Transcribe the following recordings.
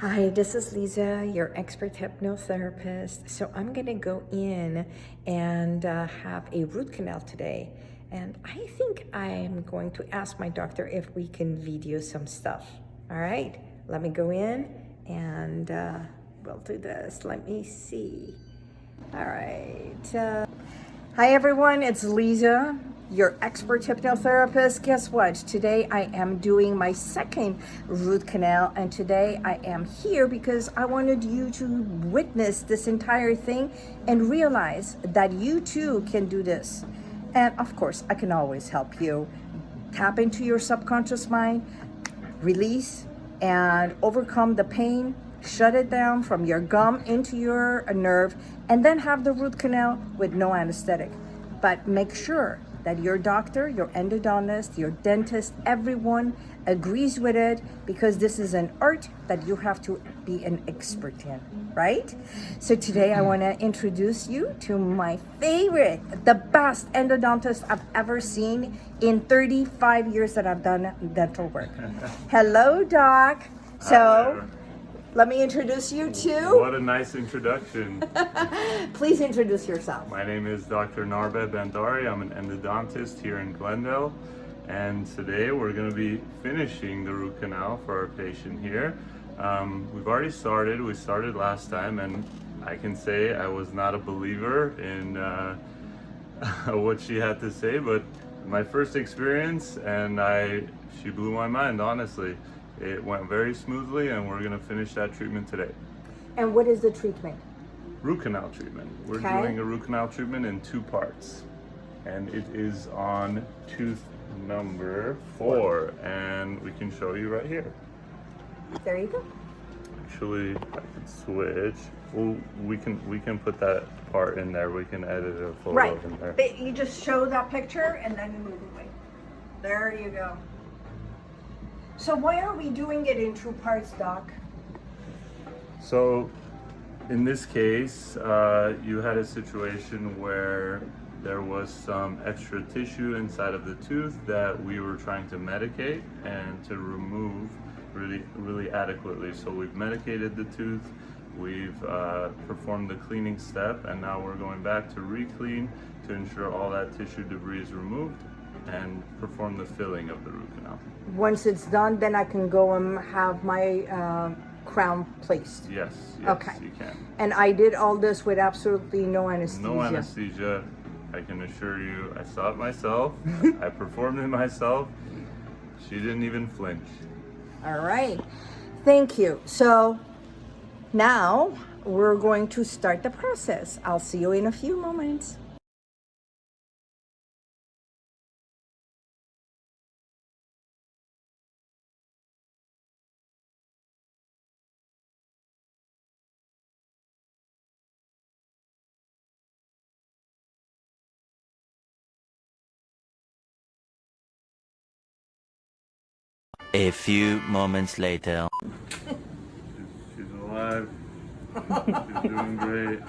Hi, this is Lisa, your expert hypnotherapist. So I'm gonna go in and uh, have a root canal today. And I think I'm going to ask my doctor if we can video some stuff. All right, let me go in and uh, we'll do this. Let me see. All right. Uh, hi everyone, it's Lisa, your expert hypnotherapist. Guess what? Today I am doing my second root canal and today I am here because I wanted you to witness this entire thing and realize that you too can do this. And of course, I can always help you tap into your subconscious mind, release and overcome the pain, shut it down from your gum into your nerve, and then have the root canal with no anesthetic. But make sure that your doctor, your endodontist, your dentist, everyone agrees with it because this is an art that you have to be an expert in, right? So today I want to introduce you to my favorite, the best endodontist I've ever seen in 35 years that I've done dental work. Hello, doc. So let me introduce you to, What a nice introduction. please introduce yourself. My name is Dr. Narbe Bandari. I'm an endodontist here in Glendale. And today we're going to be finishing the root canal for our patient here. Um, we've already started. We started last time and I can say I was not a believer in uh, what she had to say, but my first experience and I, she blew my mind, honestly. It went very smoothly and we're going to finish that treatment today. And what is the treatment? root canal treatment. We're Okay. doing a root canal treatment in two parts. And it is on tooth number four. And we can show you right here. There you go. Actually, I could switch. Well, we can we can put that part in there. We can edit a photo Right. in there. But you just show that picture and then you move away. There you go. So why are we doing it in two parts, Doc? So, in this case, uh, you had a situation where there was some extra tissue inside of the tooth that we were trying to medicate and to remove really, really adequately. So we've medicated the tooth, we've uh, performed the cleaning step, and now we're going back to re-clean to ensure all that tissue debris is removed and perform the filling of the root canal. Once it's done, then I can go and have my uh, crown placed. Yes, yes, Okay. you can. And I did all this with absolutely no anesthesia. No anesthesia. I can assure you, I saw it myself. I performed it myself. She didn't even flinch. All right. Thank you. So now we're going to start the process. I'll see you in a few moments. A few moments later. She's, she's alive. she's doing great.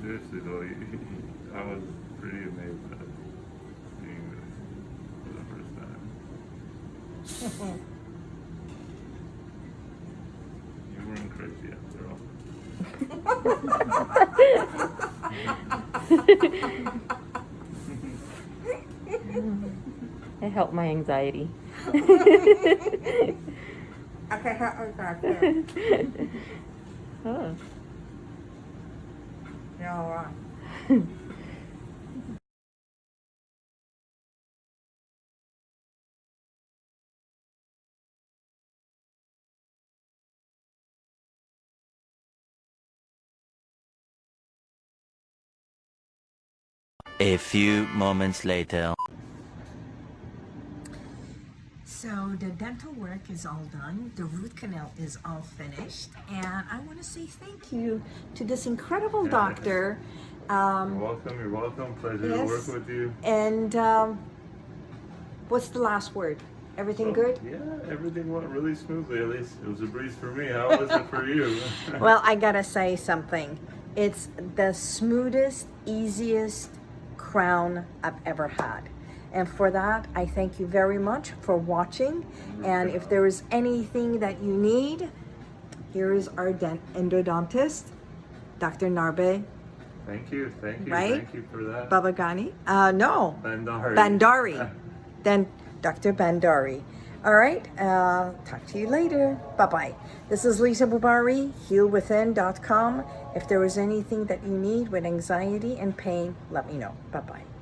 Seriously though, I was pretty amazed at seeing this for the first time. You weren't crazy after all. It helped my anxiety. Okay, how back there. Oh. You're all right. A few moments later. So the dental work is all done. The root canal is all finished. And I want to say thank you to this incredible doctor. You're Um, welcome, you're welcome. Pleasure to work with you. and um, what's the last word? Everything good? Yeah, everything went really smoothly. At least it was a breeze for me. How was it for you? Well, I gotta say something. It's the smoothest, easiest crown I've ever had. And for that, I thank you very much for watching. And if there is anything that you need, here is our dent- endodontist, Dr. Narbe Thank you, thank you, Right? thank you for that. Babagani. Uh, no, Bandari. Bandari. then Dr. Bandari. All right. Uh, talk to you later. Bye bye. This is Lisa Bubari, healwithin.com. If there is anything that you need with anxiety and pain, let me know. Bye bye.